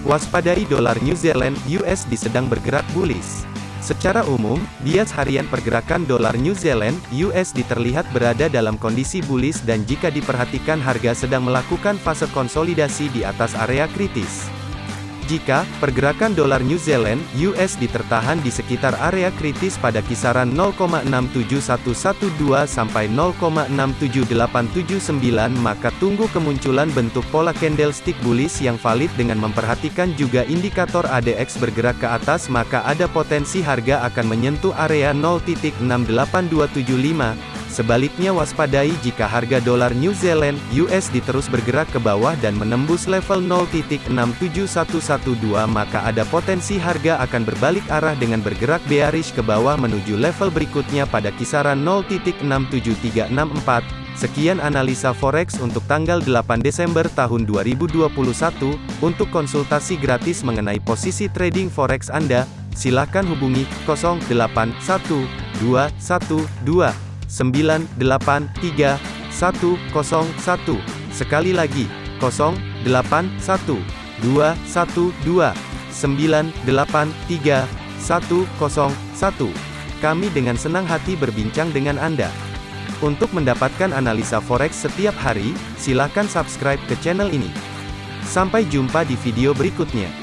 Waspadai dolar New Zealand USD sedang bergerak bullish. Secara umum, bias harian pergerakan dolar New Zealand USD terlihat berada dalam kondisi bullish dan jika diperhatikan harga sedang melakukan fase konsolidasi di atas area kritis. Jika pergerakan dolar New Zealand (USD) tertahan di sekitar area kritis pada kisaran 0,67112 sampai 0,67879 maka tunggu kemunculan bentuk pola candlestick bullish yang valid dengan memperhatikan juga indikator ADX bergerak ke atas maka ada potensi harga akan menyentuh area 0.68275 Sebaliknya waspadai jika harga dolar New Zealand USD terus bergerak ke bawah dan menembus level 0.67112 maka ada potensi harga akan berbalik arah dengan bergerak bearish ke bawah menuju level berikutnya pada kisaran 0.67364. Sekian analisa forex untuk tanggal 8 Desember tahun 2021. Untuk konsultasi gratis mengenai posisi trading forex Anda, silakan hubungi 081212 983 101. Sekali lagi, 081 212 983 101. Kami dengan senang hati berbincang dengan Anda. Untuk mendapatkan analisa forex setiap hari, silakan subscribe ke channel ini. Sampai jumpa di video berikutnya.